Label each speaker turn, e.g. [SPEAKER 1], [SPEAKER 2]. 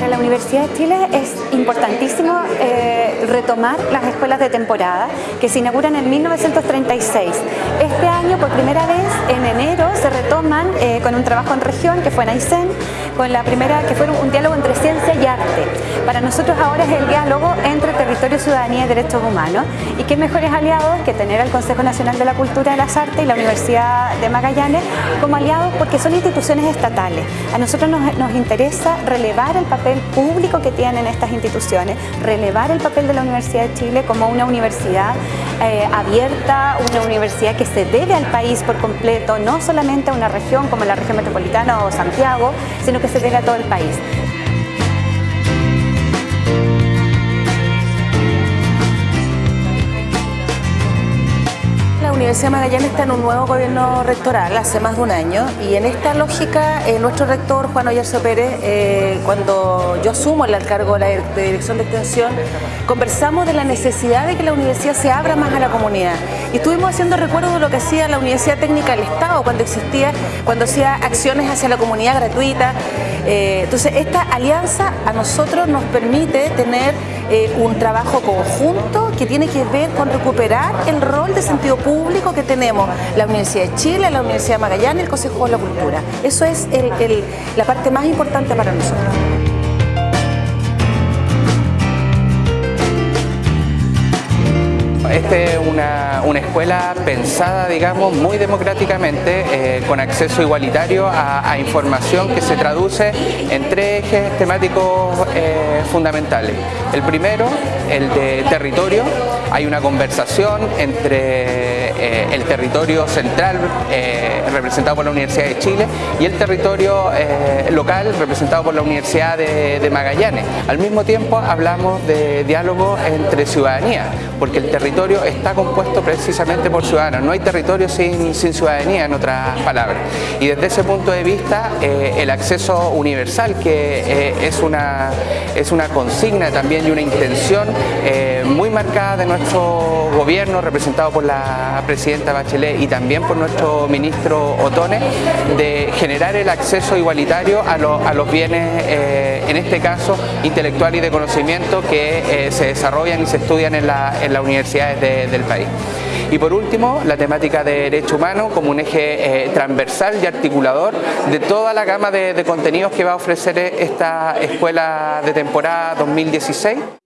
[SPEAKER 1] la Universidad de Chile es importantísimo eh, retomar las escuelas de temporada que se inauguran en 1936. Este año, por primera vez, en enero, se retoman eh, con un trabajo en región que fue en Aysén, con la primera que fue un diálogo entre ciencia y arte. Para nosotros ahora es el diálogo entre territorio, ciudadanía y derechos humanos y qué mejores aliados que tener al Consejo Nacional de la Cultura y las Artes y la Universidad de Magallanes como aliados porque son instituciones estatales. A nosotros nos, nos interesa relevar el papel público que tienen estas instituciones, relevar el papel de la Universidad de Chile como una universidad eh, abierta, una universidad que se debe al país por completo, no solamente a una región como la región metropolitana o Santiago, sino que se debe a todo el país.
[SPEAKER 2] Universidad de Magallanes está en un nuevo gobierno rectoral hace más de un año y en esta lógica eh, nuestro rector Juan Oyarzo Pérez, eh, cuando yo asumo el cargo de dirección de extensión, conversamos de la necesidad de que la universidad se abra más a la comunidad y estuvimos haciendo recuerdo de lo que hacía la Universidad Técnica del Estado cuando existía, cuando hacía acciones hacia la comunidad gratuita. Eh, entonces esta alianza a nosotros nos permite tener un trabajo conjunto que tiene que ver con recuperar el rol de sentido público que tenemos la Universidad de Chile, la Universidad de Magallanes el Consejo de la Cultura. Eso es la parte más importante para nosotros.
[SPEAKER 3] Una, escuela pensada, digamos, muy democráticamente, eh, con acceso igualitario a, información que se traduce en tres ejes temáticos eh, fundamentales. El primero, el de territorio. Hay una conversación entre eh, el territorio central, representado por la Universidad de Chile, y el territorio local, representado por la Universidad de, Magallanes. Al mismo tiempo, hablamos de diálogo entre ciudadanía, porque el territorio está compuesto precisamente por ciudadanos, no hay territorio sin, ciudadanía en otras palabras. Y desde ese punto de vista eh, el acceso universal que eh, es, una, es una consigna también y una intención eh, muy marcada de nuestro gobierno representado por la presidenta Bachelet y también por nuestro ministro Otone de generar el acceso igualitario a, los bienes, en este caso intelectual y de conocimiento que se desarrollan y se estudian en la, en la universidad del país. Y por último, la temática de derecho humano como un eje eh, transversal y articulador de toda la gama de contenidos que va a ofrecer esta escuela de temporada 2016.